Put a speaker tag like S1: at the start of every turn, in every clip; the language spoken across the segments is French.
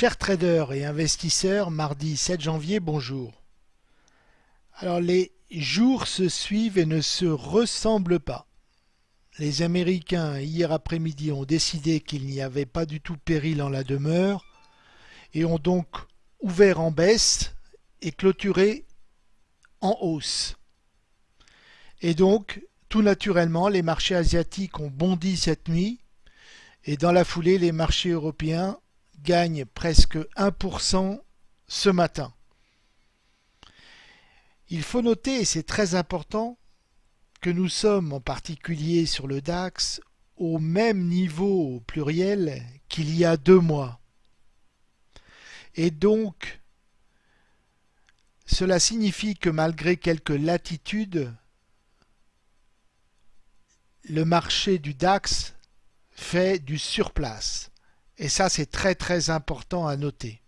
S1: Chers traders et investisseurs, mardi 7 janvier, bonjour. Alors les jours se suivent et ne se ressemblent pas. Les Américains hier après-midi ont décidé qu'il n'y avait pas du tout péril en la demeure et ont donc ouvert en baisse et clôturé en hausse. Et donc, tout naturellement, les marchés asiatiques ont bondi cette nuit et dans la foulée, les marchés européens gagnent presque 1% ce matin. Il faut noter, et c'est très important, que nous sommes en particulier sur le DAX au même niveau au pluriel qu'il y a deux mois. Et donc, cela signifie que malgré quelques latitudes, le marché du DAX fait du surplace. Et ça, c'est très très important à noter.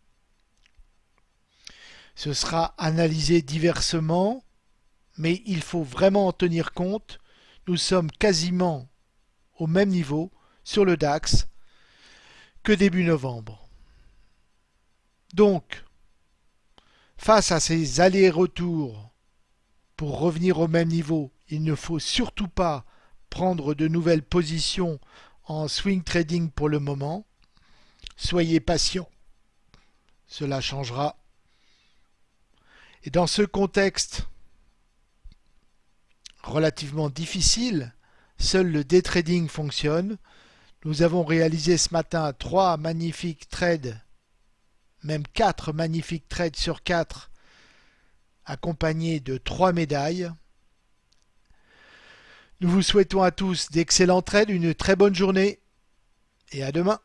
S1: Ce sera analysé diversement, mais il faut vraiment en tenir compte. Nous sommes quasiment au même niveau sur le DAX que début novembre. Donc, face à ces allers-retours pour revenir au même niveau, il ne faut surtout pas prendre de nouvelles positions en swing trading pour le moment. Soyez patient, cela changera. Et dans ce contexte relativement difficile, seul le day trading fonctionne. Nous avons réalisé ce matin trois magnifiques trades, même quatre magnifiques trades sur quatre, accompagnés de trois médailles. Nous vous souhaitons à tous d'excellents trades, une très bonne journée et à demain.